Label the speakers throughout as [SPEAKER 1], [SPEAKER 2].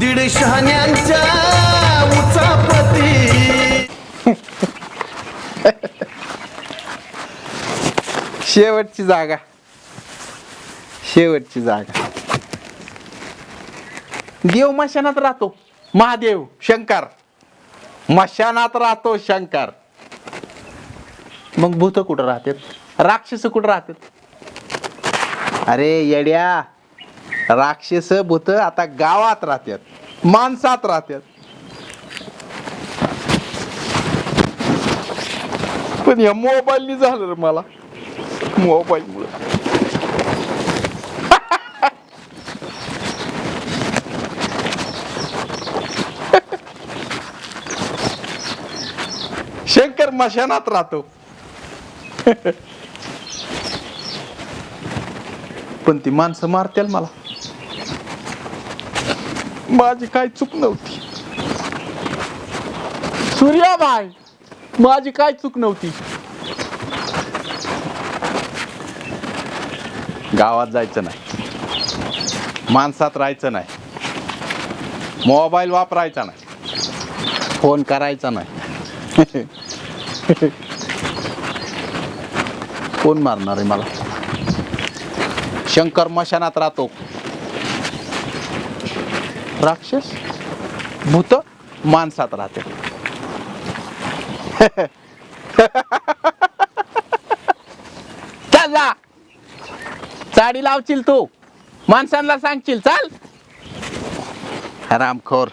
[SPEAKER 1] दीड शहाण्यांच्या उचापती
[SPEAKER 2] शेवटची जागा. शेवटची जागा. देव मशानात राहतो. महादेव शंकर. मशानात राहतो शंकर. मग भूत कुठं राहतात? राक्षस कुठं राहतात? अरे येड्या. राक्षस भूत आता गावात राहतात माणसात राहतात पण या मोबाईलनी झालं रे मला. मोबाईल मुळे शंकर मशानात राहतो. पण ती माणसं मारतील मला. माझी काय चूक नव्हती. सूर्याबाई माझी काय चूक नव्हती? गावात जायचं नाही. माणसात राहायचं नाही. मोबाईल वापरायचा नाही. फोन करायचा नाही. कोण मारणार आहे मला? शंकर मशानात राहतो. राक्षस भूत माणसात राहते. चल जा. लावशील तू. माणसांना सांगशील. चाल. रामखोर.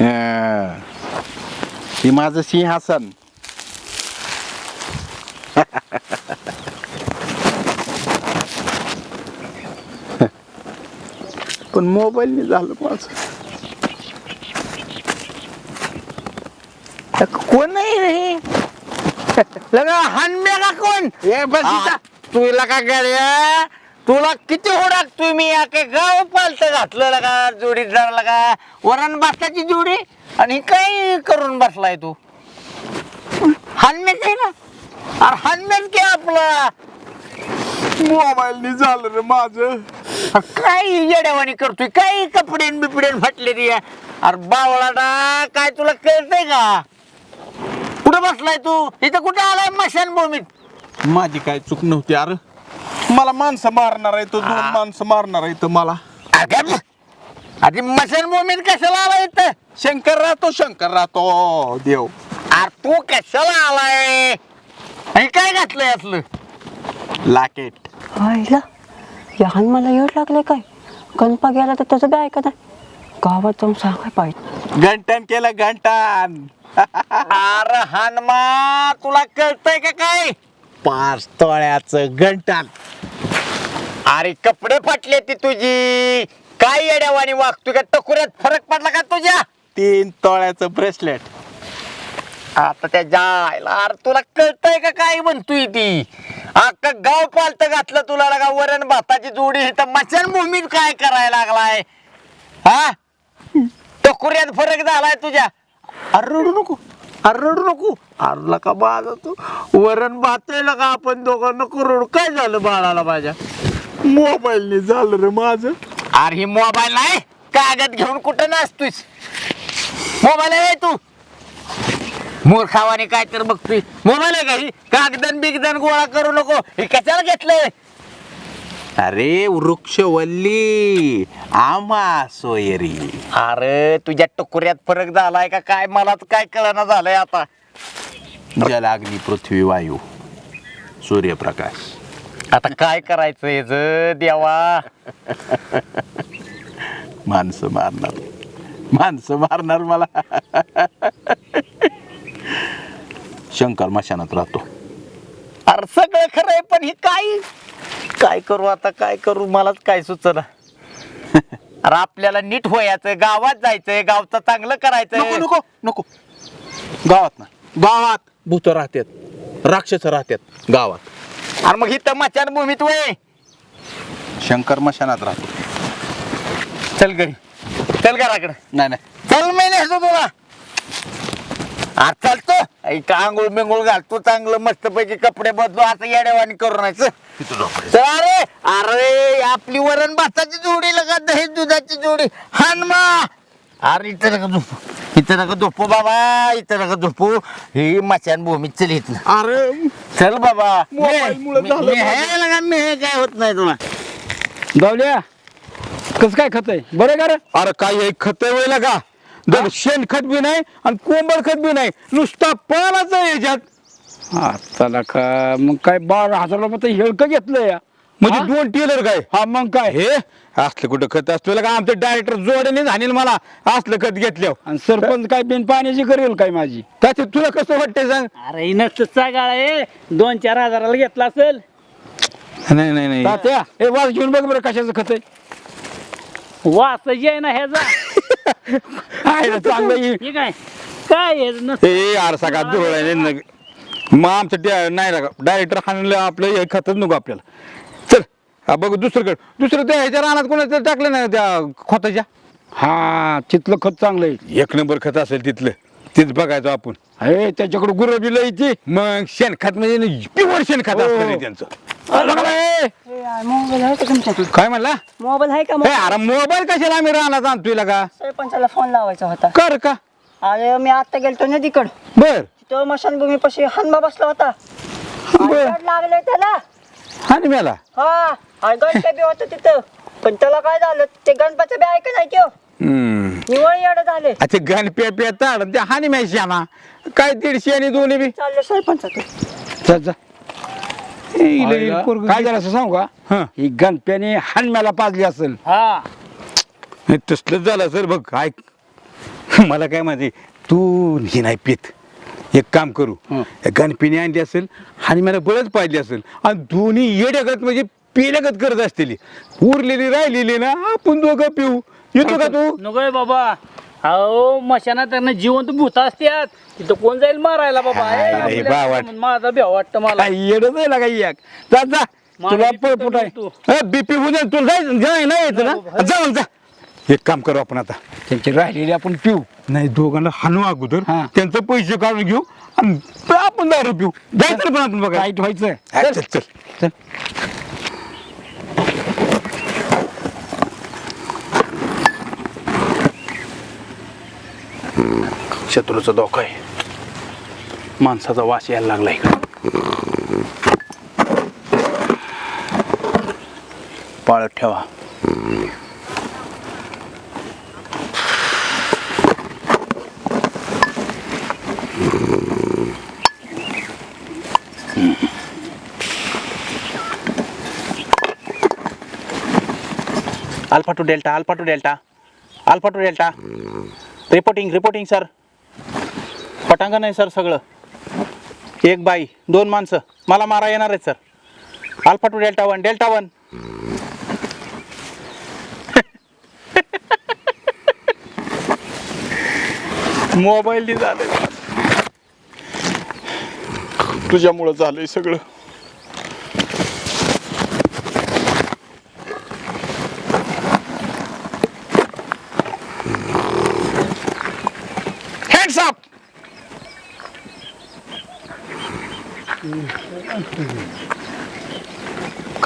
[SPEAKER 2] हे माझं सिंहासन. पण मोबाईलने झालं माझं. कोण नाही रे लगा हानमेला कोण?
[SPEAKER 3] ए बस. तुला का गड्या तुला किती होडाक तुम्ही? काय गाव पालत घातलं लगा जोडीदार लगा. वरण भाताची जोडी? आणि काय करून बसलाय तू? हानमेच आहे ना? अरे हानमेच के आपला.
[SPEAKER 2] मोबाईलने झालं रे माझं.
[SPEAKER 3] काय येड्यावानी करतोय? काय कपडे बिपडे फाटले रे अरे बावळाटा काय तुला कळतंय का? कुठं बसलाय तू? इथं कुठे आलाय मशान भूमीत
[SPEAKER 2] माझी काय चूक नव्हती अरे. मला माणसं मारणार आहे तो दोन माणसं मारणार आहे तो मला.
[SPEAKER 3] अगं अरे मशान भूमीत कशाला आलाय इथं?
[SPEAKER 2] शंकर राहतो शंकर राहतो. देव.
[SPEAKER 3] अरे तू कशाला आलाय? आणि काय घातलंय असलं?
[SPEAKER 2] लाकेट.
[SPEAKER 4] आईला? लहान मला येड लागले काय? गणपा गेला तर त्याचं बी ऐकत नाही. गावात जाऊन सांगाय पाहिजे.
[SPEAKER 2] घंटन केलं घंटन.
[SPEAKER 3] अरे हनुमा तुला कळतंय का काय? पाच तोळ्याचं घंटान. अरे कपडे फाटले ती तुझी. काय येड्यावानी वागतोय का? टकुऱ्यात फरक पडला का तुझ्या?
[SPEAKER 2] तीन तोळ्याचं ब्रेसलेट.
[SPEAKER 3] आता त्या जायला. अरे तुला कळतंय का काय म्हणतोय ती? अख्खा गाव पालत घातलं तुला लागा वरण भाताची जोडी. तर मचान भूमीत काय करायला लागलाय? हा? टकुऱ्यात फरक झालाय तुझ्या. अरे रडू नको. अरे रडू नको. अरे का बाळा तू. वरण भात का आपण दोघांना करोड. काय झालं बाळाला माझ्या?
[SPEAKER 2] मोबाईलने झालं रे माझं.
[SPEAKER 3] अरे हे मोबाईल नाही. कागद घेऊन कुठं नसतोस मोबाईल आहे तू. मूर्खावाने काय तर बघतोय. मोबाईल आहे का ही कागदन बिगदन गोळा करू नको. हे कशाला घेतलंय?
[SPEAKER 2] अरे वृक्षवल्ली. आमा सोयरी.
[SPEAKER 3] अरे तुझ्या टुकुऱ्यात फरक झालाय का काय? मलाच काय कळना झालंय आता.
[SPEAKER 2] जलाग्नी पृथ्वी वायू. सूर्यप्रकाश.
[SPEAKER 3] आता काय करायचं ज देवा?
[SPEAKER 2] माणसं मारणार. माणसं मारणार मला. शंकर मशानात राहतो.
[SPEAKER 3] अरे सगळं खरंय पण हे काय? काय करू आता काय करू? मलाच काय सुचना? अरे आपल्याला नीट व्हायचं गावात जायचंय गावचं चांगलं
[SPEAKER 2] नको
[SPEAKER 3] करायचंय.
[SPEAKER 2] नको नको गावात ना. गावात. भूत राहतात राक्षस राहतात गावात.
[SPEAKER 3] अरे मग इथं मचान भूमीत वय.
[SPEAKER 2] शंकर मशानात राहतो.
[SPEAKER 3] चल घरी. चल घराकडे.
[SPEAKER 2] नाही नाही.
[SPEAKER 3] चल मी नेसतो तुला. आज चालतो. एक आंघोळ बिंगोळ घालतो? चांगलं मस्त पैकी कपडे बदलो. आता येड्यावानी करू नाही अरे अरे आपली वरण भाताची जोडी लगा दही दुधाची जोडी. हनुमा अरे इथं नका झोपू. इथं नका झोपू बाबा. इथं नका झोपू. ही मचान भूमी चल इथं.
[SPEAKER 5] अरे.
[SPEAKER 3] चल बाबा. मी-
[SPEAKER 5] झालं
[SPEAKER 3] मी आहे लगा मी हे काय होत नाही तुला?
[SPEAKER 6] जाऊल्या कसं काय खत आहे? बरं का रे?
[SPEAKER 5] अरे काय हे खत वेळेला का दर शेणखत बी नाही आणि कोंबड खत बी नाही. नुसता पालाच याच्यात.
[SPEAKER 6] हा चला का मग काय बारा हजार रुपये हेळकं घेतलं या.
[SPEAKER 5] म्हणजे? दोन टेलर काय?
[SPEAKER 6] हा मग काय?
[SPEAKER 5] हे? असलं कुठं खत असतं? का आमचं डायरेक्टर जोड्याने झाले मला? असलं खत घेतल्यावर.
[SPEAKER 6] आणि सरपंच काय बिन पाण्याची करेल काय माझी?
[SPEAKER 5] त्याचे तुला कसं वाटतंय सांग?
[SPEAKER 7] अरे नसतं गाळा आहे. दोन चार हजाराला घेतला असेल.
[SPEAKER 5] नाही नाही नाही.
[SPEAKER 6] तात्या. हे वाज घेऊन बघ बरं कशाचं खत आहे.
[SPEAKER 7] वास जे आहे ना ह्याचा.
[SPEAKER 6] ना चांगलं हे.
[SPEAKER 7] हे काय? काय हे? नसतं
[SPEAKER 5] ए यार सगळा दुरळ आहे न- मग आमचं नाही लागा डायरेक्टर हाणलं आपलं हे खतच नको आपल्याला. चल हा बघू दुसरीकडे. दुसरं त्या ह्याच्या रानात कोणाचं टाकलं ना त्या खताच्या?
[SPEAKER 6] हा तिथलं खत चांगलं आहे.
[SPEAKER 5] एक नंबर खत असेल तिथलं. तेच बघायचं आपण.
[SPEAKER 6] अरे त्याच्याकडे गुरं बिलं येते
[SPEAKER 5] मग शेणखत म्हणजे प्युअर शेणखत असतं रे त्यांचं.
[SPEAKER 4] मोबाईल आहे का तुमच्याकडे
[SPEAKER 5] काय म्हणला?
[SPEAKER 4] मोबाईल आहे का
[SPEAKER 5] ए, अरे मोबाईल कशाला आम्ही रानात आणतोय का
[SPEAKER 4] सरपंचाला फोन लावायचा होता.
[SPEAKER 5] कर का?
[SPEAKER 4] अरे मी आता गेलतो नदीकड
[SPEAKER 5] बर.
[SPEAKER 4] तिथं मशानभूमी पाशी हनुमा बसला होता.
[SPEAKER 5] बर.
[SPEAKER 4] आयकाड लागले त्याला.
[SPEAKER 5] आणि मेला
[SPEAKER 4] हा आणि गणपती बी होतं तिथं. पण त्याला काय झालं ते गणपती बी ऐक नाही त्यो.
[SPEAKER 5] हम्म.
[SPEAKER 4] निवळ येडं झाले.
[SPEAKER 5] अच्छा गण पे पे ताड त्या हानी मॅशी ना काय दीडशे आणि दोन्ही बी?
[SPEAKER 4] चालले सरपंचाचं
[SPEAKER 6] जा, जा.
[SPEAKER 5] इले- पोरगं-
[SPEAKER 6] काय झालं असं सांगू. का? ही. गणप्याने हानम्याला पाजली असेल.
[SPEAKER 7] हा.
[SPEAKER 5] हे तसलंच झालं सर बघ काय मला काय माहिती तू ही नाही पित. एक काम करू. या गणपिणी आणली असेल आणि मला बळच पाहिजे असेल. आणि दोन्ही येड्यागत म्हणजे पेल्यागत करत असतील. उरलेली राहिलेली ना आपण दोघं पिऊ. येतो का तू?
[SPEAKER 7] नकोय बाबा. अहो मशानात त्यांना जिवंत भूत असतात तिथं कोण जाईल मारायला बाबा? आपल्या
[SPEAKER 5] बावट.
[SPEAKER 7] म्हणून माझा भेव वाटतं मला.
[SPEAKER 6] काय येडच आहे एक? जा जा.
[SPEAKER 7] मला
[SPEAKER 6] तुला आहे.
[SPEAKER 5] बीपी होऊ दे तुला जायचं जाय नाही यायचं ना. जाऊन जा. एक काम करू आपण आता.
[SPEAKER 6] त्यांची राहिलेली आपण पिऊ.
[SPEAKER 5] नाही दोघांना हाणू अगोदर.
[SPEAKER 6] हा.
[SPEAKER 5] त्यांचं पैसे काढून घेऊ आणि आपण दारू पिऊ. जायचं पण आपण बघा
[SPEAKER 6] टाईट व्हायचं
[SPEAKER 5] हा, चल चल. चल.
[SPEAKER 2] शत्रूचा धोका आहे. माणसाचा वास यायला लागला इकडे. पाळत ठेवा. Alpha two delta alpha two delta alpha two delta. Reporting reporting sir पटांगण आहे सर सगळं. एक बाई दोन माणसं. मला मारा येणार आहेत sir alpha two delta one delta one mobile झालंय. तुझ्यामुळं झालंय सगळं.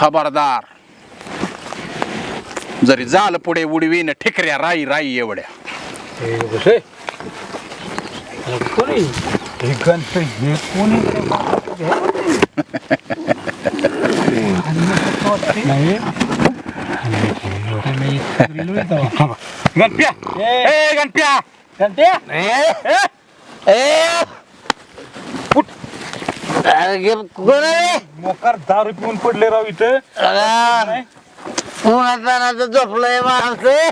[SPEAKER 2] खबरदार. जरी झालं पुढे उडवीन ठिकऱ्या राई राई एवढ्या.
[SPEAKER 5] गणप्या. ए. गणप्या.
[SPEAKER 3] कोण आहे
[SPEAKER 5] मोकार दारू पिऊन पडले राव इथं.
[SPEAKER 3] उन्हात झोपलंय माणसं.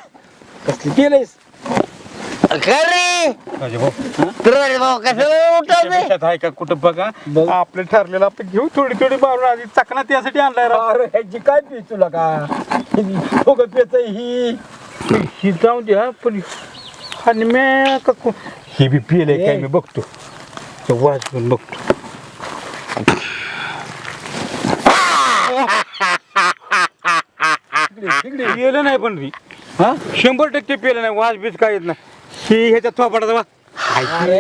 [SPEAKER 6] कसली केलंयस?
[SPEAKER 3] खरी भाऊ कसं उठवते
[SPEAKER 5] त्यात आहे का कुठं बघा? आपलं ठरलेलं आपण घेऊ थोडी थोडी मारून आधी चकना त्यासाठी आणलाय राव.
[SPEAKER 6] अरे ह्याची काय पी तुला का? दोघं पेच ही.
[SPEAKER 5] ही जाऊन द्या पण आणि मी का कु- हे बी पिले काय मी बघतो. ते वाजवून बघतो. पिलं नाही पण री हा? शंभर टक्के पिलं नाही वाज बीज काय येत नाही. ही ह्याच्या थोपाडाचा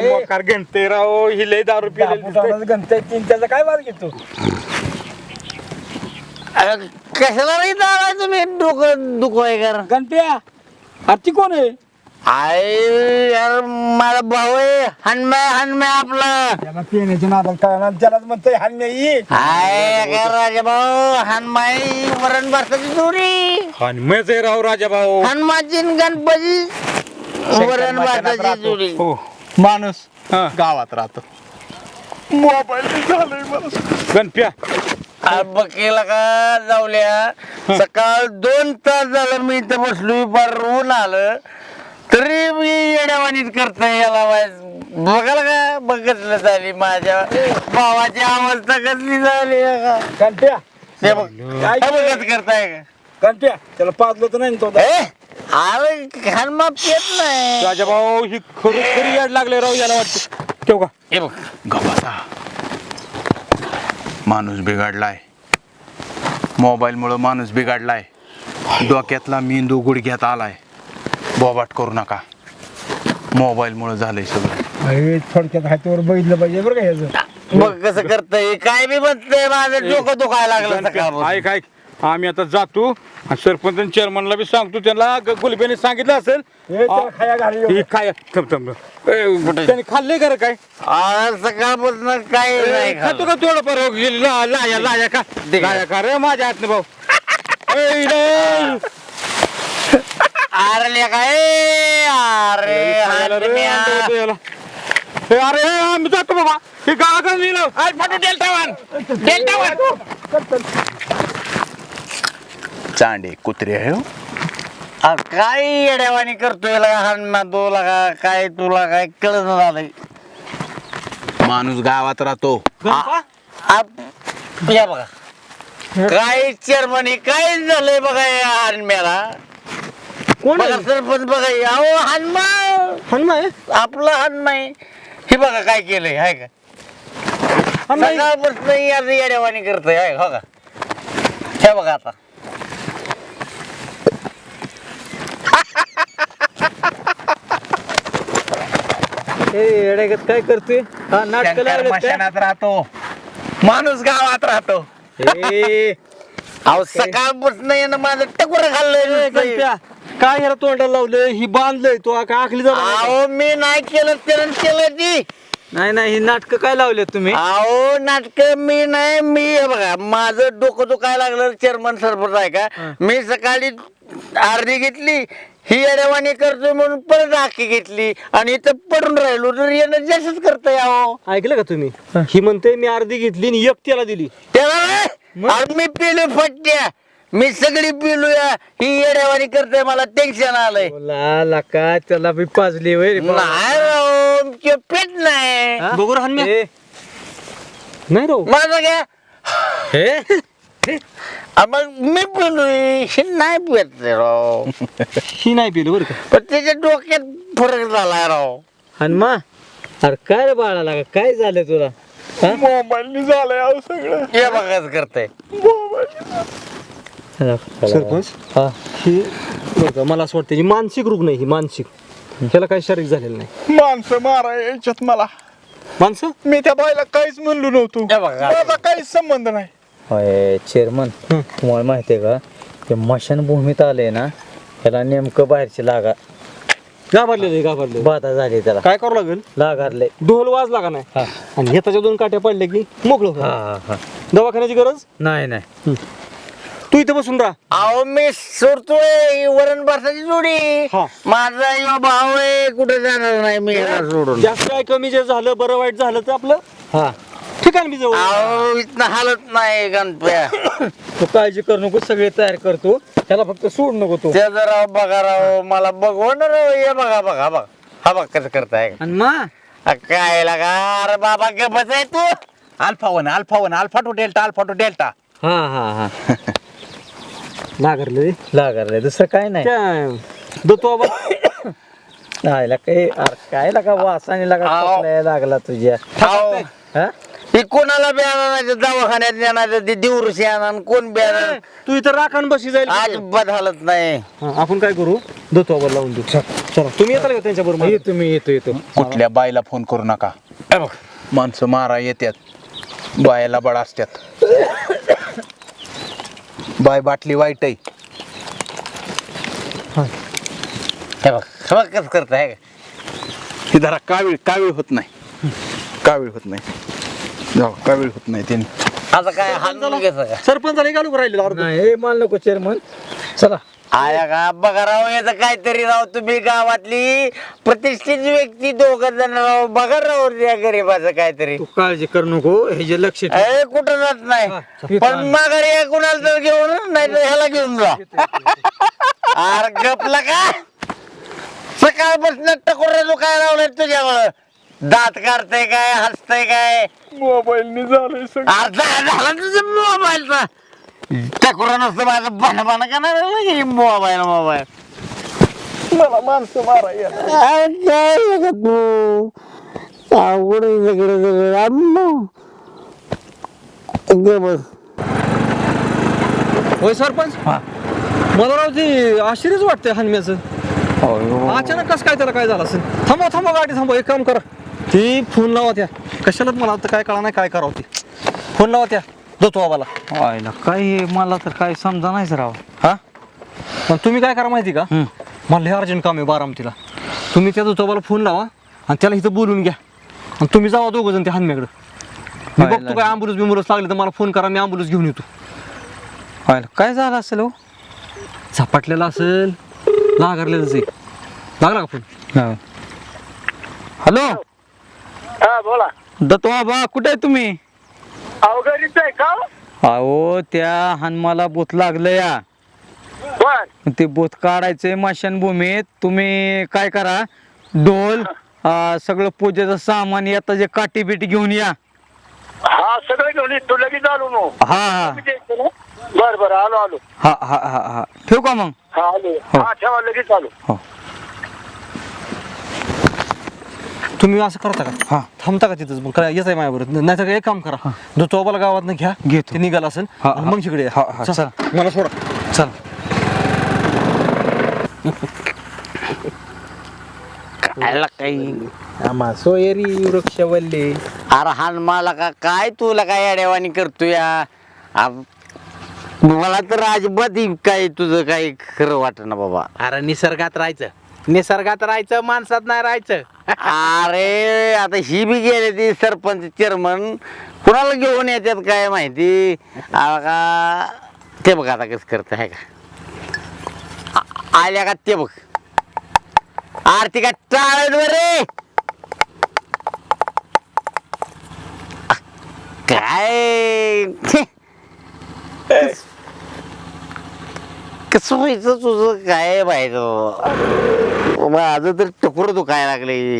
[SPEAKER 5] मोकार घंटे राव ही लय दारू पिलेली
[SPEAKER 6] गणताय तीन त्याचा काय वाद घेतो?
[SPEAKER 3] कशाला नाही दारा तुम्ही डोकं दुखवाय कर?
[SPEAKER 8] गणप्या अरे ती कोण आहे?
[SPEAKER 3] आय यार माझा भाऊ आहे आपला.
[SPEAKER 8] त्याला नादात त्यालाच म्हणतोय
[SPEAKER 3] काय राजा भाऊ हनुमाई वरण
[SPEAKER 5] आहे राव राजा भाऊ.
[SPEAKER 3] हनुमानची न गणपती वरण जोडी.
[SPEAKER 5] हो
[SPEAKER 9] माणूस
[SPEAKER 5] हा.
[SPEAKER 9] गावात राहतो.
[SPEAKER 5] गणप्या.
[SPEAKER 3] आ, बकेला का जाऊल्या? सकाळ दोन तास झालं मी इथं बसलो ऊन आलं. तरी मी येड्यावानीत करतोय याला वाईस. बघायला का? बघितलं झाली माझ्या. भावाची अवस्था कसली झाली आहे का बघ. काय बघत करताय का?
[SPEAKER 8] गणप्या त्याला पाजलं तर नाही ना तो.
[SPEAKER 3] ए अरे हनुमा पेत नाही.
[SPEAKER 5] राजा भाऊ ही खरी खरी याड लागले राव याला वाटतं. ठेव का?
[SPEAKER 3] हे बघ.
[SPEAKER 9] गबासा माणूस बिघडलाय. मोबाईलमुळं माणूस बिघडलाय. डोक्यातला मेंदू गुडघ्यात आलाय. बोबाट करू नका. मोबाईलमुळं झालंय सगळं.
[SPEAKER 8] अरे थोडक्यात हातीवर बघितलं पाहिजे बरं का ह्याचं.
[SPEAKER 3] बघ कसं करतय काय बी म्हणतंय माझं डोकं दुखायला लागलं सकाळ
[SPEAKER 5] ऐक ऐक. आम्ही आता जातो आणि सरपंच चेअरमनला बी सांगतो त्यांना ग- गुलबेने सांगितलं असेल.
[SPEAKER 8] हे त्याला खाया घाली
[SPEAKER 5] ही काय थांब थांब. ए, त्याने खाल्ले का रे काय?
[SPEAKER 3] आज सकाळपासून काय नाही
[SPEAKER 5] खातो
[SPEAKER 3] खाल्लं.
[SPEAKER 5] का थोडं पर लाया लाया का?
[SPEAKER 3] दे.
[SPEAKER 5] लाया का रे माझ्या हातनं भाऊ? ए, रे.
[SPEAKER 3] अरे ए, अरे
[SPEAKER 5] याला. ए, अरे आम्ही जातो बाबा. हे गावाकडे लिहिलं आज फाटू डेल्टा वन डेल्टा वन
[SPEAKER 9] चांडे कुत्रे आहे हो.
[SPEAKER 3] काय येड्यावानी करतोय लगा? हनुमा तो लगा? काय तुला काय कळत झालंय?
[SPEAKER 9] माणूस गावात राहतो.
[SPEAKER 3] आ- या बघा. काय चेअरमनी काय झालंय बघा या हनुम्याला
[SPEAKER 10] कोण
[SPEAKER 3] बघा सरपंच बघा. अहो हनुमा
[SPEAKER 10] हनुमा
[SPEAKER 3] आपला हनुमाय हे बघा काय केलंय हाय का? सकाळपासून याचं येड्यावानी करतोय हाय हो का? हे बघा आता.
[SPEAKER 10] काय करतोय? हा नाटक
[SPEAKER 9] शंकर मशानात राहतो. माणूस गावात राहतो.
[SPEAKER 3] अहो सकाळपासून यानं माझं टकुर खाल्लंय
[SPEAKER 10] काय ह्याला तोंडाला लावलं ही बांधलंय तो काय आखली जाऊ
[SPEAKER 3] अहो मी नाही केलं त्यानं केलं ती.
[SPEAKER 10] नाही नाही ही नाटक काय लावले तुम्ही?
[SPEAKER 3] अहो नाटक मी नाही मी हे बघा माझं डोकं दुखायला लागलं चेअरमन सरपंच आहे का? मी सकाळी अर्धी घेतली ही अडवाणी करतोय म्हणून परत आखी घेतली आणि इथं पडून राहिलो तर येणं जास्तच करतोय अहो.
[SPEAKER 10] ऐकलं का तुम्ही? ही. म्हणते मी अर्धी घेतली आणि एक त्याला दिली.
[SPEAKER 3] त्याला नाही, अरे मी पिलो फट्ट्या. मी सगळी पिलो या ही येड्यावानी करते मला टेन्शन आलंय.
[SPEAKER 10] ला का? त्याला बी पाजली वय
[SPEAKER 3] नाही राव ते पेट नाही.
[SPEAKER 10] बघू राहन नाही राव.
[SPEAKER 3] माझं काय
[SPEAKER 10] हे?
[SPEAKER 3] आ, मग मी पिलोय हे नाही पित रे राव.
[SPEAKER 10] ही नाही पिलं बरं का?
[SPEAKER 3] पण त्याच्या डोक्यात फरक झालाय राव.
[SPEAKER 10] हनुमा अरे काय रे बाळा लागा काय झालं तुला?
[SPEAKER 8] मोबाईल झालंय सगळं.
[SPEAKER 3] हे बघाच करते
[SPEAKER 10] सरपंच? हा. ही बरं का मला असं वाटतं ही मानसिक रुग्ण आहे ही मानसिक. त्याला काही शारीरिक झालेलं नाही.
[SPEAKER 8] माणसं मारा याच्यात मला.
[SPEAKER 10] माणसं?
[SPEAKER 8] मी त्या बाईला काहीच म्हणलो नव्हतो.
[SPEAKER 3] हे बघा
[SPEAKER 8] माझा काहीच संबंध नाही.
[SPEAKER 11] होय चेअरमन तुम्हाला माहिती आहे का? ते मशानभूमीत आले ना त्याला नेमकं बाहेरची लागा
[SPEAKER 10] घाबरलेलं घाबरले
[SPEAKER 11] बाधा झाली त्याला.
[SPEAKER 10] काय करावं लागेल?
[SPEAKER 11] लागारले
[SPEAKER 10] ढोल वाजला का नाही.
[SPEAKER 11] हा.
[SPEAKER 10] आणि हेताच्या दोन काट्या पडल्या की मोकळं होतं.
[SPEAKER 11] हा हा.
[SPEAKER 10] दवाखान्याची गरज?
[SPEAKER 11] नाही नाही.
[SPEAKER 10] तू इथं बसून राहा.
[SPEAKER 3] अहो मी सोडतोय वरण भाताची जोडी.
[SPEAKER 10] हा.
[SPEAKER 3] माझा यो भाव आहे कुठे जाणार नाही मी याला सोडून.
[SPEAKER 10] जास्त काय कमी जे झालं बरं वाईट झालं तर आपलं?
[SPEAKER 11] हा.
[SPEAKER 10] ठिकाण मी जवळ.
[SPEAKER 3] अहो इथनं हालत नाही गणप्या.
[SPEAKER 11] तू काळजी करू नको सगळे तयार करतो त्याला फक्त सोड नको तू.
[SPEAKER 3] ते जर राव बघा राव मला बघवण राव हे बघा बघा बघा. हा बघ कसं करताय.
[SPEAKER 11] आणि मा?
[SPEAKER 3] आ, काय लागा? अरे बाबा गपच आहे तू.
[SPEAKER 9] Alpha one alpha one alpha two delta alpha two delta.
[SPEAKER 11] हा हा हा.
[SPEAKER 10] नागरले
[SPEAKER 11] लागारले दुसरं काय नाही.
[SPEAKER 10] काय दत्तो बाबा.
[SPEAKER 11] काही अरे काय लागा वासाने लागा
[SPEAKER 3] आव.
[SPEAKER 11] लागला तुझ्या? हा?
[SPEAKER 3] ही कोणाला बी आणायचं दवाखान्यात नेणार ते दिवशी आणा कोण बी आणा
[SPEAKER 10] तू इथं राखण बशी जाईल.
[SPEAKER 3] अजिबात हालत नाही.
[SPEAKER 10] हा, आपण काय करू? दत्तोबाला लावून देऊ. चला. तुम्ही येताल का त्यांच्या बरोबर?
[SPEAKER 11] येतो मी येतो येतो.
[SPEAKER 9] कुठल्या बाईला फोन करू नका. माणसं मारा येतात बायाला बळ असतात बाय बाटली वाईट आहे.
[SPEAKER 3] हे. बघ हे बघ कसं करताय का
[SPEAKER 9] ही धरा कावीळ कावीळ होत नाही? कावीळ होत नाही? जाऊ कावीळ होत नाही त्यांनी?
[SPEAKER 3] आता काय घ्यायचं का
[SPEAKER 10] सरपंचाला घालू राहिले
[SPEAKER 8] नाही हे मान नको चेअरमन चला.
[SPEAKER 3] आया का? बघा राव याचं काहीतरी राव तुम्ही गावातली प्रतिष्ठित व्यक्ती दोघ जण राव. बघा राव या गरीबाचं काहीतरी.
[SPEAKER 8] तू काळजी करू नको हे जे लक्ष ठेव.
[SPEAKER 3] ए कुठं जात नाही. पण माघारी या कुणाला तर घेऊन नाही तर ह्याला घेऊन जा. अरे गपला का? सकाळपासून टकोर काय लावलंय तुझ्यावर दात काढतय काय हसतय काय?
[SPEAKER 8] मोबाईलने झालंय सगळं.
[SPEAKER 3] झाला तुझं मोबाईलचा. टकोर नसतं माझं बन बन का नाही मोबाईल मोबाईल.
[SPEAKER 8] मला माणसं मारा
[SPEAKER 3] काय बघत तू? अवघड सगळं सगळं बस.
[SPEAKER 10] होय सरपंच? मला राव ते आश्चर्यच वाटतंय हनम्याचं अचानक कसं काय त्याला काय झालं असेल? थांबवा थांबवा गाडी थांबवा एक काम करा. ती फोन लावा त्या. कशाला मला आता काय कळा नाही काय करावं ते फोन लावा त्या. देतो आम्हाला.
[SPEAKER 11] व्हायला काय हे मला तर काय समजा नाहीच राव.
[SPEAKER 10] हा? पण तुम्ही काय करा माहिती का? मला लय अर्जंट काम आहे बारामतीला. तुम्ही त्या दुतोबाला फोन लावा आणि त्याला इथं बोलून घ्या. आणि तुम्ही जावा दोघं जण त्या हनम्याकडं. मी
[SPEAKER 11] व्हायला
[SPEAKER 10] बघतो काय अँबुलन्स बिंबुलन्स लागले तर मला फोन करा मी अँबुलन्स घेऊन येतो.
[SPEAKER 11] व्हायला काय झालं असेल हो?
[SPEAKER 10] झपाटलेला असेल लागारलेलंच आहे. लागला का फोन
[SPEAKER 11] हॅलो
[SPEAKER 12] हा बोला.
[SPEAKER 11] दत्वा बा कुठे आहे तुम्ही?
[SPEAKER 12] अवघडीच आहे का?
[SPEAKER 11] अहो त्या हनुमाला बोत लागलं या.
[SPEAKER 12] बर.
[SPEAKER 11] ते बोत काढायचंय मशानभूमीत. तुम्ही काय करा अं, सगळं पूजेचं सामान येतं जे काठी बिटी घेऊन या.
[SPEAKER 12] हा सगळं घेऊन ये. तू लगेच आलो मग.
[SPEAKER 11] हा हा.
[SPEAKER 12] बर बर आलो आलो.
[SPEAKER 11] हा हा हा हा. ठेवू का मग?
[SPEAKER 12] हा आलो.
[SPEAKER 11] हो.
[SPEAKER 12] हा ठेवा लगेच आलो.
[SPEAKER 10] तुम्ही असं करता का?
[SPEAKER 11] हा.
[SPEAKER 10] थांबता का तिथंच? मग काय येत आहे माझ्याबरोबर नाही तर एक काम करा. जो चोबाला गावात घ्या
[SPEAKER 11] घेतो.
[SPEAKER 10] ते निघाला असेल
[SPEAKER 11] हा, हा.
[SPEAKER 10] मग तिकडे या.
[SPEAKER 11] हा, हा,
[SPEAKER 10] चल,
[SPEAKER 11] चला.
[SPEAKER 10] मला सोडा.
[SPEAKER 11] चल.
[SPEAKER 3] खायला काही
[SPEAKER 8] आम्हा सोयरी वृक्षवल्ली.
[SPEAKER 3] अरे हान मला का काय तुला काय अडेवाणी करतो या मला तर अजिबात ही काय तुझं काही खरं वाटत ना बाबा.
[SPEAKER 9] अरे निसर्गात राहायचं. निसर्गात राहायचं माणसात नाही राहायचं.
[SPEAKER 3] अरे आता ही बी गेले ती सरपंच चेअरमन कुणाला घेऊन येतात काय माहिती? आ का ते बघ आता कसं करत आहे का? आ- आल्या का ते बघ. आरती का टाळत रे? काय? कसं व्हायचं तुझं? काय व्हायचं माझं तर टकुर दुखायला लागले.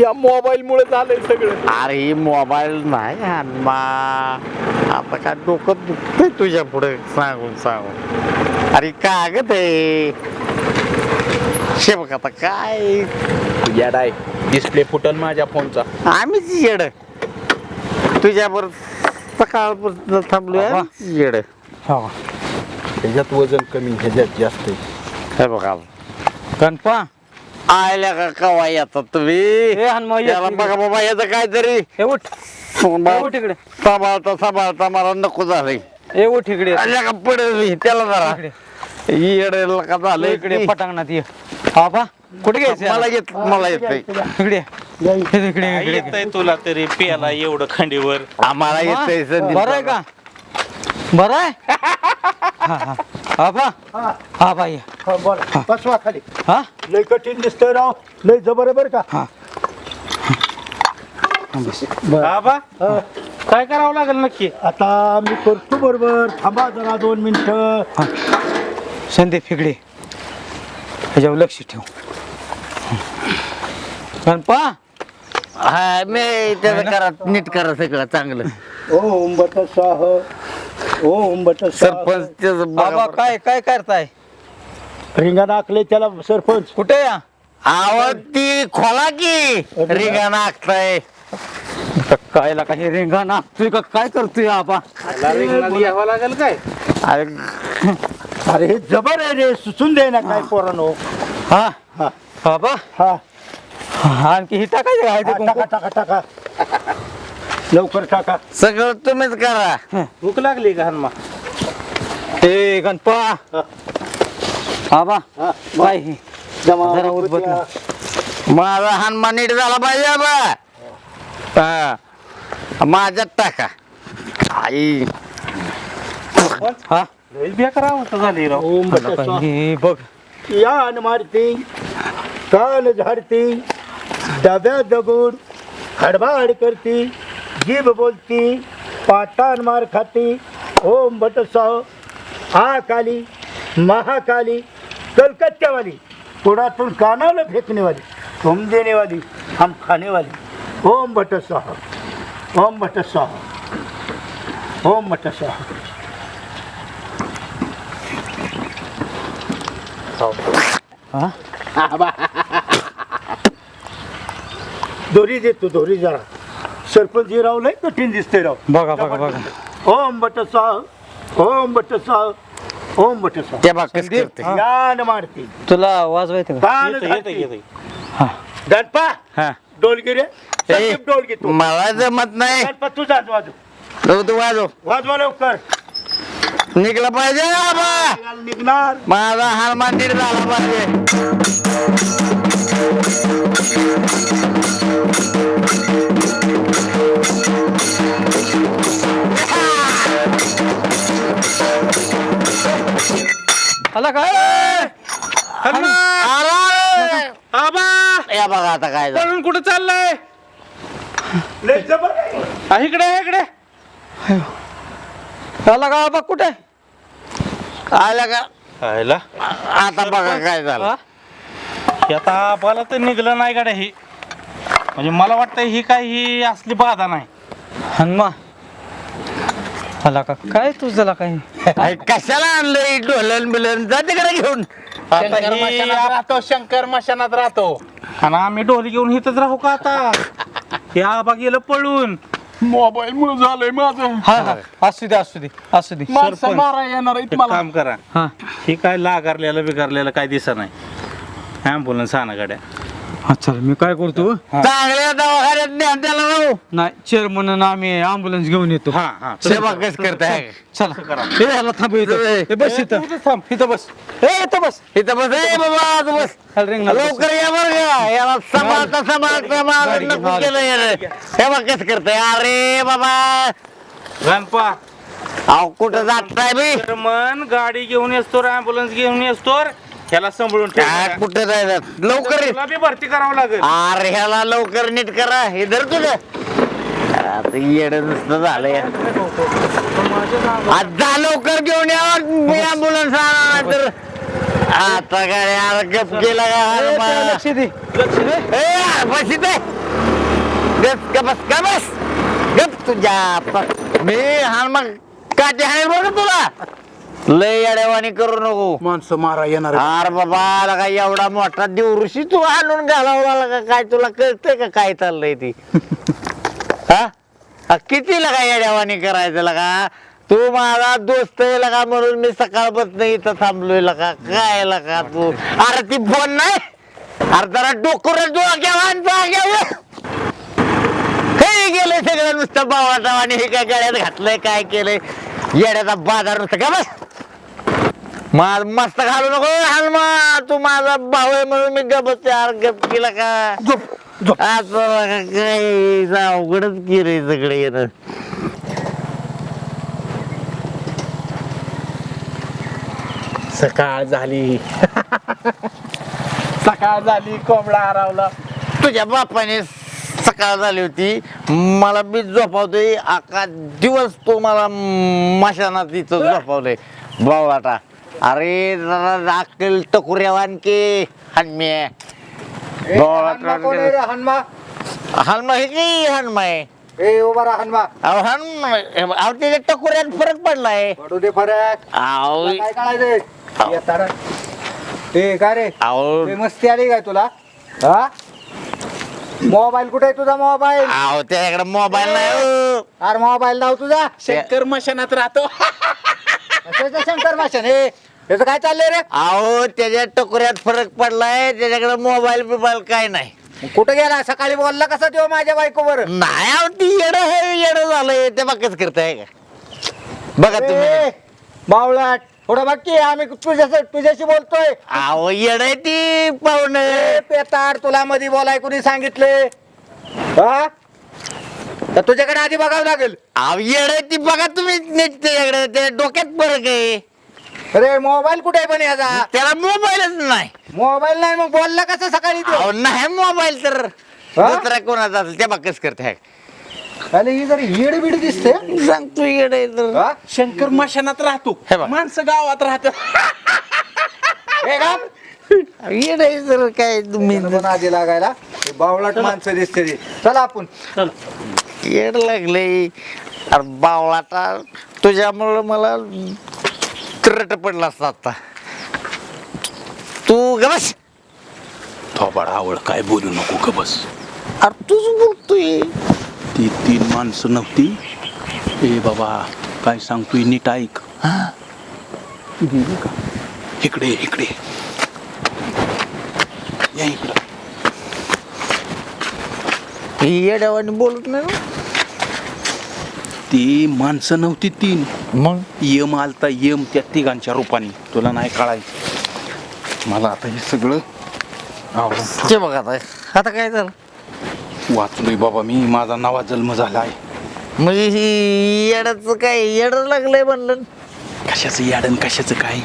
[SPEAKER 8] या मोबाईल मुळे झालंय सगळं.
[SPEAKER 3] अरे ही मोबाईल नाही हनुमा आता काय डोकं दुखतंय तुझ्या पुढे सांगून सांगून. अरे कागद आहे. शे बघ आता काय.
[SPEAKER 9] येडाय डिस्प्ले फुटल माझ्या फोनचा
[SPEAKER 3] आम्हीच येड. तुझ्या बरोबर सकाळपासून थांबलोय येड.
[SPEAKER 8] ह्याच्यात वजन कमी ह्याच्यात जास्त आहे.
[SPEAKER 3] हे बघा
[SPEAKER 11] गणपा
[SPEAKER 3] आयल्या का कवा येतात तुम्ही?
[SPEAKER 11] ए हनुमा ये
[SPEAKER 3] याला बघा बाबा याचं काहीतरी.
[SPEAKER 11] ए उठ. इकडे.
[SPEAKER 3] सांभाळता सांभाळता मला नको झालंय
[SPEAKER 11] ए उठ इकडे.
[SPEAKER 3] आल्या का पडेल त्याला जरा. येडेल का झालं?
[SPEAKER 11] इकडे पटांगणात ये. आबा कुठे घ्यायचं
[SPEAKER 3] मला? येत मला येत
[SPEAKER 11] इकडे. ये. इकडे इकडे इकडे.
[SPEAKER 9] येतंय तुला तरी पेला एवढं खंडीवर.
[SPEAKER 3] आम्हाला येतंय
[SPEAKER 11] बरं आहे का? बरं आहे? हा हा. आबा. आबा ये
[SPEAKER 8] हा, बोला. बसवा खाली.
[SPEAKER 11] हा?
[SPEAKER 8] लय कठीण दिसतंय राव. लय जबर आहे बरं का?
[SPEAKER 9] बाबा काय करावं लागेल नक्की?
[SPEAKER 8] आता मी करतो बरोबर. थांबा जरा दोन मिनिटं.
[SPEAKER 11] संदीप इकडे. ह्याच्यावर लक्ष ठेव. गणपा.
[SPEAKER 3] हा मी त्याचं करा नीट करा सगळं चांगलं.
[SPEAKER 8] ओ उंबट साह ओ उंबट
[SPEAKER 3] सरपंच त्याचं बघा बरं.
[SPEAKER 11] काय काय करताय?
[SPEAKER 8] रिंगा नाकले त्याला सरपंच.
[SPEAKER 11] कुठे या?
[SPEAKER 3] आवाज ती खोला की रिंगा नाकताय.
[SPEAKER 11] काय लागा हे रेंगा नाचतोय का? काय करतोय आबा
[SPEAKER 9] यावं लागेल काय?
[SPEAKER 3] अरे
[SPEAKER 8] अरे हे जबर आहे रे सुचून दे ना काय पोरानो.
[SPEAKER 11] हा?
[SPEAKER 8] हा.
[SPEAKER 11] आबा
[SPEAKER 8] हा
[SPEAKER 11] हा, आणखी ही टाकायचं काय ते
[SPEAKER 8] हा,
[SPEAKER 11] कुंकू?
[SPEAKER 8] टाका टाका टाका. लवकर टाका.
[SPEAKER 3] सगळं तुम्हीच करा.
[SPEAKER 9] भूक लागली का हनुमा?
[SPEAKER 11] ए गणपा. आबा हे? जरा उद्बत ना.
[SPEAKER 3] माझा हनुमान नीट झाला पाहिजे बा. हा. माझ्यात टाका. आई.
[SPEAKER 11] हा?
[SPEAKER 9] बेकार अवस्था झाली राव.
[SPEAKER 8] ओम?
[SPEAKER 11] हे बघ.
[SPEAKER 8] यान मारती कान झाडती. डब्या दगड हडबाड करती जीभ बोलती पाटान मार खाती ओम बटसाव आ काली महाकाली कलकत्त्यावाली पुण्यातून कानाला फेकनेवाली तुम देनेवाली हम खानेवाली ओम बटसाह ओम बटसाह ओम बटसाह दोरी देतो दोरी जरा. सरपंच राव लय कठीण दिसते राव.
[SPEAKER 11] बघा बघा बघा.
[SPEAKER 8] ओम बटसाह ओम बटसाह ओम बटसाह
[SPEAKER 3] ते बघ कसं करते
[SPEAKER 8] यान मारती.
[SPEAKER 11] तुला.
[SPEAKER 9] येतं, येतं.
[SPEAKER 8] गणपा
[SPEAKER 11] हा.
[SPEAKER 8] डोलगिरे डोलगी तू
[SPEAKER 3] मला जमत नाही.
[SPEAKER 8] गणपा तुझा वाजव.
[SPEAKER 3] तू वाजव.
[SPEAKER 8] वाजवा लवकर.
[SPEAKER 3] निघलं पाहिजे बाबा.
[SPEAKER 8] निघणार.
[SPEAKER 3] माझा हनुमान नीट झाला पाहिजे.
[SPEAKER 11] आला काय
[SPEAKER 3] अरे!
[SPEAKER 9] आबा!
[SPEAKER 3] या बघा आता काय झालं.
[SPEAKER 9] पळून कुठं चाललंय?
[SPEAKER 8] लय जबर आहे.
[SPEAKER 9] इकडे इकडे.
[SPEAKER 11] आला का आबा कुठे?
[SPEAKER 3] आलं का?
[SPEAKER 9] आयला.
[SPEAKER 3] आता बघा काय झालं.
[SPEAKER 9] हे आता आबाला तर निघलं नाही गाड्या ही. म्हणजे मला वाटतं ही काय ही असली बाधा नाही.
[SPEAKER 11] हनुमा आला का? काय तुझं काय
[SPEAKER 3] अरे कशाला आणलंय? ढोलन बिलन. जा तिकडे घेऊन.
[SPEAKER 9] आता ही राहतो शंकर मशानात राहतो. आणि आम्ही ढोली घेऊन इथंच राहू का आता? हे आबा गेलं पळून. मोबाईल मुळे झालंय माझं.
[SPEAKER 11] हा हा. असू दे असू दे असू दे.
[SPEAKER 9] माणसं मारा येणार एक काम करा.
[SPEAKER 11] हा.
[SPEAKER 9] ही काय लागारलेलं बिगारलेलं काय दिसत नाही. ॲम्ब्युलन्स आणा गाड्या.
[SPEAKER 11] हा चल मी काय करतो?
[SPEAKER 3] चांगल्या दवाखान्यात न्या त्याला राहू
[SPEAKER 11] नाही चेअरमन आम्ही अँब्युलन्स घेऊन येतो.
[SPEAKER 9] हा हा.
[SPEAKER 3] सेवा कस करताय.
[SPEAKER 11] चला याला थांब इथं. बस इथं.
[SPEAKER 9] इथं थांब इथं बस.
[SPEAKER 11] ए इथं बस.
[SPEAKER 3] इथं बस ए बाबा तू बस.
[SPEAKER 11] चल, रिंगणात बस.
[SPEAKER 3] लवकर या बरं का. याला सांभाळता सांभाळता माझं
[SPEAKER 11] गाडी
[SPEAKER 3] नको केलं यानं. हे बघ कसं करताय. अरे बाबा.
[SPEAKER 9] गणपा
[SPEAKER 3] अहो कुठं बी?
[SPEAKER 9] मन गाडी घेऊन येतो ॲम्ब्युलन्स घेऊन येतो ह्याला सांभाळून
[SPEAKER 3] काय
[SPEAKER 9] ठेव
[SPEAKER 3] कुठं जायचं? लवकर ये.
[SPEAKER 9] तुला बी भरती करावं लागेल.
[SPEAKER 3] अरे ह्याला लवकर नीट करा. हे धर तुझं. आता येड नुसतं झालं या जा लवकर घेऊन या. आणा तर. आता काय यार गप केला का?
[SPEAKER 11] त्याला लक्ष दे.
[SPEAKER 3] ए, यार, बस इथे गप का बस का बस. गप तुझ्या प- मी हा मग काटे हाय बघ तुला? लय अडेवाणी करू नको.
[SPEAKER 8] माणसं मारा येणार
[SPEAKER 3] अरे बाबा आला काय एवढा मोठा देवऋषी तू आणून घालावला का? काय तुला कळतंय का काय चाललंय ती? हा? हा, किती लगा येड्यावानी करायचं लगा? तू माझा दोस्त आहे लगा म्हणून मी सकाळपासून इथं थांबलोय लगा. काय लगा तू? अरे ती फोन नाही. अरे जरा डोकर हे गेले सगळं नुसतं आणि हे काय गळ्यात घातलंय काय केलंय? येड्याचा बाजार नुसतं का बस. मा- मस्त घालू नको हलमा तू माझा भाऊ आहे म्हणून मी गप यार गप केला का? असं काय? अवघडच केलंय सगळे येणं.
[SPEAKER 9] सकाळ झाली. सकाळ झाली कोंबडा हरवला.
[SPEAKER 3] तुझ्या बापाने सकाळ झाली होती. मला बी झोपावतोय. अख्खा दिवस तो मला मशानात इथं झोपावलंय. बावळाटा. अरे जरा अक्कल टकुऱ्यावान के हनमे. बावळाटा
[SPEAKER 8] हनुमा
[SPEAKER 3] हनुमा? हे की
[SPEAKER 8] ए उभा राहा हनुमा.
[SPEAKER 3] अहो हनुमा अहो त्याच्या टकुऱ्यात फरक पडलाय.
[SPEAKER 8] पडू दे फरक.
[SPEAKER 3] अहो
[SPEAKER 8] काय ए काय रे?
[SPEAKER 3] अहो.
[SPEAKER 8] ए, मस्ती आली काय तुला? हा? मोबाईल कुठे आहे तुझा मोबाईल?
[SPEAKER 3] अहो त्याच्याकडे मोबाईल नाही हो.
[SPEAKER 8] अरे मोबाईल लाव तुझा?
[SPEAKER 9] शंकर मशानात राहतो.
[SPEAKER 8] शंकर भाषण हे याचं काय चाललंय रे?
[SPEAKER 3] अहो त्याच्या टकुऱ्यात फरक पडलाय त्याच्याकडे मोबाईल बिबाईल काय नाही.
[SPEAKER 8] कुठे गेला? सकाळी बोलला कसा तेव्हा माझ्या बायकोवर?
[SPEAKER 3] नाही अहो ती येड हे येड झालंय ते बाकच करताय का? बघा तुम्ही.
[SPEAKER 8] ए, बावळाट
[SPEAKER 3] थोडं बाकी आम्ही तुझ्या तुझ्याशी बोलतोय. अहो येडे ती पाहुणे पेताड तुला मध्ये बोलाय कुणी सांगितले हा? तर तुझ्याकडे आधी बघावं लागेल. अहो येडे ती बघा तुम्ही नीट त्याच्याकडे ते डोक्यात फरक आहे. अरे मोबाईल कुठे आहे पण याचा त्याला मोबाईलच नाही. मोबाईल नाही मग बोलला कसं सकाळी नाही मोबाईल तर. दुसरा कोणाचा असेल त्या बाकच करते अरे ही जर येड बिड दिसते. सांगतो येड तर.
[SPEAKER 9] शंकर मशानात राहतो.
[SPEAKER 3] हे बघ.
[SPEAKER 9] माणसं गावात राहतात.
[SPEAKER 3] येड आहे काय तुम्ही आधी लागायला. बावळाट माणसं दिसते ती. चला आपण. येड लागले. अरे बावळाटा तुझ्यामुळं मला करट पडला असता आता. तू ग बस.
[SPEAKER 9] थोबाड आवड काय बोलू नको ग बस.
[SPEAKER 3] अरे तूच बोलतोय.
[SPEAKER 9] ती तीन माणसं नव्हती. ए बाबा काय सांगतोय नीट ऐक. का इकडे इकडे. या इकडं.
[SPEAKER 3] येड्यावानी बोलत नाही ना.
[SPEAKER 9] ती माणसं नव्हती तीन.
[SPEAKER 3] मग?
[SPEAKER 9] यम आलता यम त्या तिघांच्या रूपाने. तुला नाही कळायचं. मला आता हे सगळं आवडून
[SPEAKER 3] ते बघ आता आता काय झालं?
[SPEAKER 9] वाचलोय बाबा मी. माझा नवा जन्म झालाय.
[SPEAKER 3] म्हणजे ही येड्याचं काय येड लागलंय म्हणलं?
[SPEAKER 9] कशाचं याडन कशाचं काय?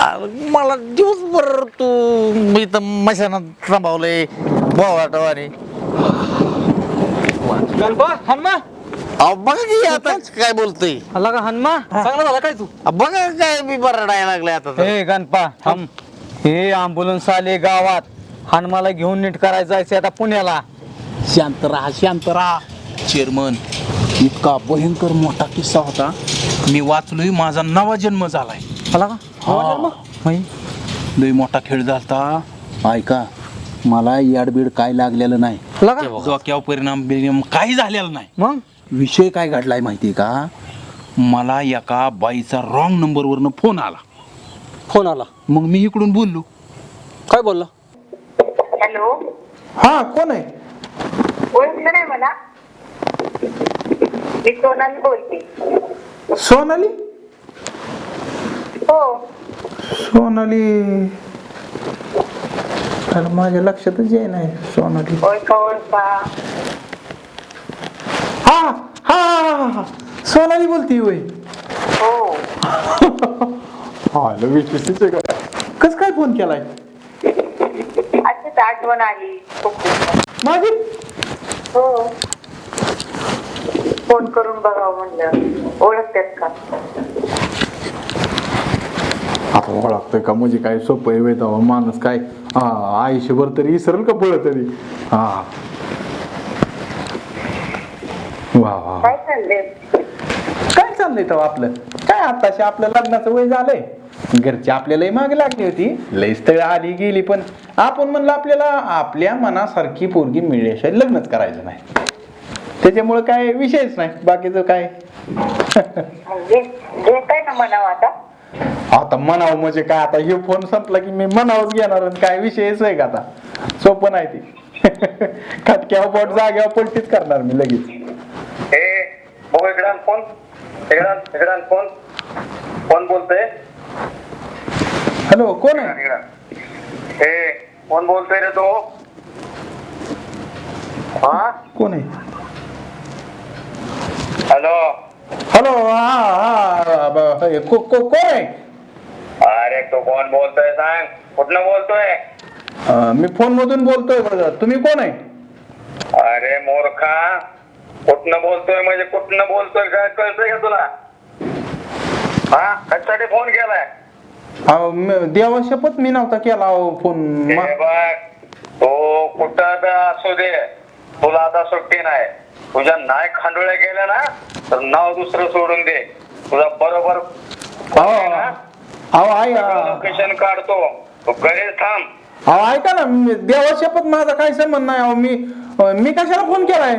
[SPEAKER 3] अरे मला दिवसभर तू मी तर मशानात थांबवलंय बोवाटवाने.
[SPEAKER 10] गणपा हनुमा.
[SPEAKER 3] अहो बघा की आता काय बोलतोय.
[SPEAKER 11] आला का हनुमा?
[SPEAKER 10] चांगला झाला काय तू?
[SPEAKER 3] अहो, बघा काय मी बरडायला लागलाय आता तर.
[SPEAKER 11] हे गणपा थांब. हे अँब्युलन्स आले गावात. हनुमाला घेऊन नीट करायचं जायचं आता पुण्याला.
[SPEAKER 9] शांत राहा शांत राहा. चेअरमन इतका भयंकर मोठा किस्सा होता. मी वाचलोय माझा नवा जन्म झालाय.
[SPEAKER 11] आला का?
[SPEAKER 9] हा. लय मोठा खेळ झालता. ऐका मला याडबीड काय लागलेलं नाही. डोक्यावर परिणाम बिरिणाम काही झालेला नाही.
[SPEAKER 11] मग?
[SPEAKER 9] विषय काय घडलाय माहितीये का? मला एका बाईचा रॉंग नंबरवरनं फोन आला.
[SPEAKER 10] फोन आला.
[SPEAKER 9] मग मी इकडून बोललो.
[SPEAKER 10] काय बोलला?
[SPEAKER 13] हॅलो.
[SPEAKER 10] हा कोण आहे?
[SPEAKER 13] ओळखलं नाही मला. मी सोनाली बोलते.
[SPEAKER 10] सोनाली?
[SPEAKER 13] हो.
[SPEAKER 10] सोनाली. अरे माझ्या लक्षातच ये नाही सोनाली.
[SPEAKER 13] ओळखा ओळखा
[SPEAKER 10] हा हा हा, हा, हा. सोनाली बोलती होय.
[SPEAKER 13] हो.
[SPEAKER 10] कस काय फोन केलाय?
[SPEAKER 13] अशीच आठवण आली. खूप दिवसात.
[SPEAKER 10] माझी?
[SPEAKER 13] हो. फोन करून बघावं म्हणलं. ओळखतेस का?
[SPEAKER 2] आता ओळखतोय का? म्हणजे काय सोपं आहे वेळ माणूस काय हा, आयुष्यभर तरी विसरेल का पळ तरी हा. वा वा
[SPEAKER 13] काय चाललंय?
[SPEAKER 10] काय चाललंय तेव्हा आपलं? काय आताशी आपलं लग्नाचं वय झालंय? घरची आपल्यालाही मागे लागली होती. लई स्थळ आली गेली पण आपण म्हणलं आपल्याला आपल्या मनासारखी पोरगी मिळल्याशिवाय लग्नच करायचं नाही. त्याच्यामुळे काय विषयच नाही. बाकीचं काय?
[SPEAKER 13] म्हणजे घेताय ना म्हणावं आता.
[SPEAKER 2] आता म्हणावं म्हणजे काय? आता हे फोन संपला की मी म्हणावंच घेणार आणि काय विषयच आहे का आता? सोपं नाही ती. खटक्यावर बोट जाग्यावर पलटीच करणार मी लगेच.
[SPEAKER 12] फोन फोन कोण बोलतोय?
[SPEAKER 2] हॅलो कोण आहे.
[SPEAKER 12] हे कोण बोलतोय रे तो? हा?
[SPEAKER 2] कोण आहे?
[SPEAKER 12] हॅलो
[SPEAKER 2] हॅलो हा कोण आहे?
[SPEAKER 12] अरे तो कोण बोलतोय सांग? कुठनं बोलतोय?
[SPEAKER 2] मी फोन मधून बोलतोय बरं तुम्ही कोण आहे?
[SPEAKER 12] अरे मोरखा. कुठनं बोलतोय म्हणजे कुठनं बोलतोय? काय कळतंय का तुला? हा? कशासाठी फोन केलाय?
[SPEAKER 2] अहो, म- देवा शपथ मी नव्हता केला अहो फोन.
[SPEAKER 12] हे
[SPEAKER 2] मा-
[SPEAKER 12] बघ तो कुठं बी असू दे. तुला आता सुट्टी नाही. तुझ्या नाय खांडोळ्या गेल्या ना तर नाव दुसरं सोडून दे. तुझा बरोबर
[SPEAKER 2] अहो अहो आई
[SPEAKER 12] लोकेशन काढतो. तू घरीच थांब.
[SPEAKER 2] अहो, ऐका ना मी- देवा शपथ माझा काय संबंध नाही. अहो मी मी कशाला फोन केलाय?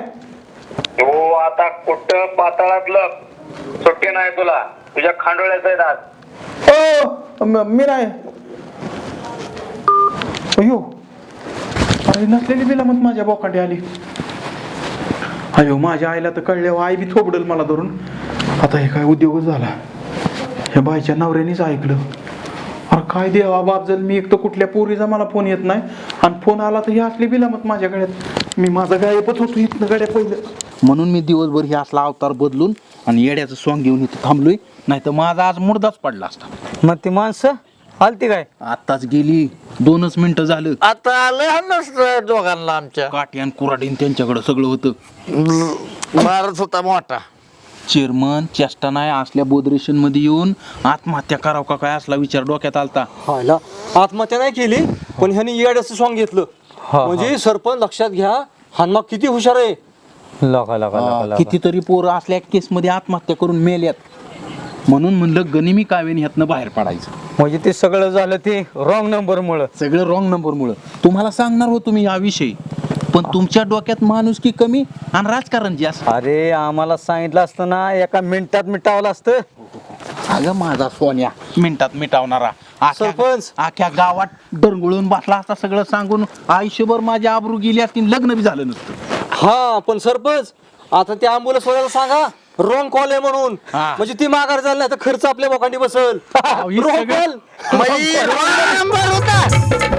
[SPEAKER 12] तू आता कुठं पाताळातलं? सुट्टी नाही तुला. तुझ्या खांडोळ्याच आहेत आज.
[SPEAKER 2] ओ म- मी नाही. अयो अरे नसलेली बिला मग माझ्या बोकांडी आली. अयो माझ्या आईला तर कळल्यावर आई बी थोबडल मला धरून. आता हे काय उद्योगच झाला? ह्या बाईच्या नवऱ्यानेच ऐकलं. अरे काय देवा बाबजल मी एक तर कुठल्या पोरीचा मला फोन येत नाही. आणि फोन आला तर हे असली बिलामत माझ्या गळ्यात मी माझा गायबच होतो इथनं गड्या पहिलं. म्हणून मी दिवसभर हे असला अवतार बदलून आणि येड्याचं सॉंग घेऊन इथं थांबलोय. नाही तर माझा आज मुर्दाच पडला असता.
[SPEAKER 11] मग ते माणसं? आलती काय?
[SPEAKER 2] आत्ताच गेली. दोनच मिनिटं झालं.
[SPEAKER 3] आता आलं हा नसतं दोघांना आमच्या.
[SPEAKER 2] काठी आणि कुराडीन त्यांच्याकडे सगळं होतं.
[SPEAKER 3] मारत होता मोठा.
[SPEAKER 2] चेअरमन चेष्टा नाही असल्या बोदरेशनमध्ये येऊन आत्महत्या करावं का काय असला विचार डोक्यात आलता.
[SPEAKER 10] हायला आत्महत्या नाही केली पण ह्यानी येड्याचं सॉंग घेतलं. म्हणजे सरपंच लक्षात घ्या हनुमा किती हुशार आहे.
[SPEAKER 2] कितीतरी पोरं असल्या केस मध्ये आत्महत्या करून मेल्यात. म्हणून म्हणलं गनिमी कावेन ह्यातनं बाहेर पडायचं.
[SPEAKER 11] म्हणजे ते सगळं झालं ते रॉंग नंबर मुळे.
[SPEAKER 2] सगळं रॉंग नंबर मुळे. तुम्हाला सांगणार होतो मी याविषयी. पण तुमच्या डोक्यात माणूस की कमी आणि राजकारण जास्त.
[SPEAKER 11] अरे आम्हाला सांगितलं असतं ना एका मिनिटात मिटावलं असतं.
[SPEAKER 2] अगं माझा सोन्या मिनिटात मिटावणारा. अख्ख्या-
[SPEAKER 10] सरपंच.
[SPEAKER 2] अख्ख्या गावात डरगुळून बसला असता सगळं सांगून आयुष्यभर माझी आबरू गेली असती लग्न बी झालं नसतं.
[SPEAKER 10] हा पण सरपंच आता त्या अँब्युलन्स वाल्याला सांगा. रॉंग कॉल आहे म्हणून
[SPEAKER 2] हा.
[SPEAKER 10] म्हणजे ती माघार झाली नाही तर खर्च आपल्या बोकांडी बसल
[SPEAKER 2] हे सगळं-.
[SPEAKER 3] म्हणजे नंबर होता